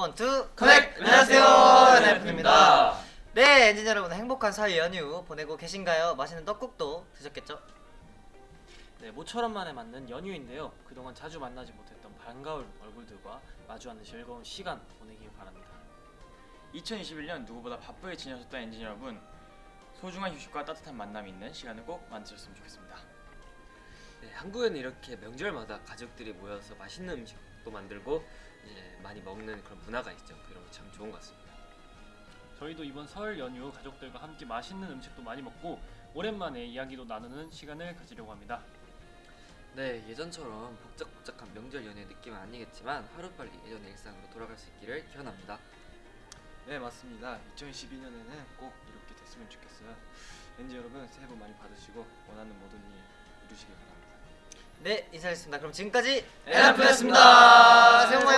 One, two, connect! 안녕하세요, 엔하이픈입니다. 네, 엔진 여러분 행복한 설 연휴 보내고 계신가요? 맛있는 떡국도 드셨겠죠? 네, 모처럼 만에 맞는 연휴인데요. 그동안 자주 만나지 못했던 반가운 얼굴들과 마주하는 즐거운 시간 보내길 바랍니다. 2021년 누구보다 바쁘게 지내셨던 엔진 여러분 소중한 휴식과 따뜻한 만남이 있는 시간을 꼭 만드셨으면 좋겠습니다. 네, 한국에는 이렇게 명절마다 가족들이 모여서 맛있는 음식도 만들고 이제 많이 먹는 그런 문화가 있죠. 그런 게 참 좋은 것 같습니다. 저희도 이번 설 연휴 가족들과 함께 맛있는 음식도 많이 먹고 오랜만에 이야기도 나누는 시간을 가지려고 합니다. 네, 예전처럼 복작복작한 명절 연휴의 느낌은 아니겠지만 하루빨리 예전의 일상으로 돌아갈 수 있기를 기원합니다. 네 맞습니다. 2012년에는 꼭 이렇게 됐으면 좋겠어요. 엔지 여러분 새해 복 많이 받으시고 원하는 모든 일 이루시길 바랍니다. 네, 인사드렸습니다. 그럼 지금까지 NF였습니다. 새해 복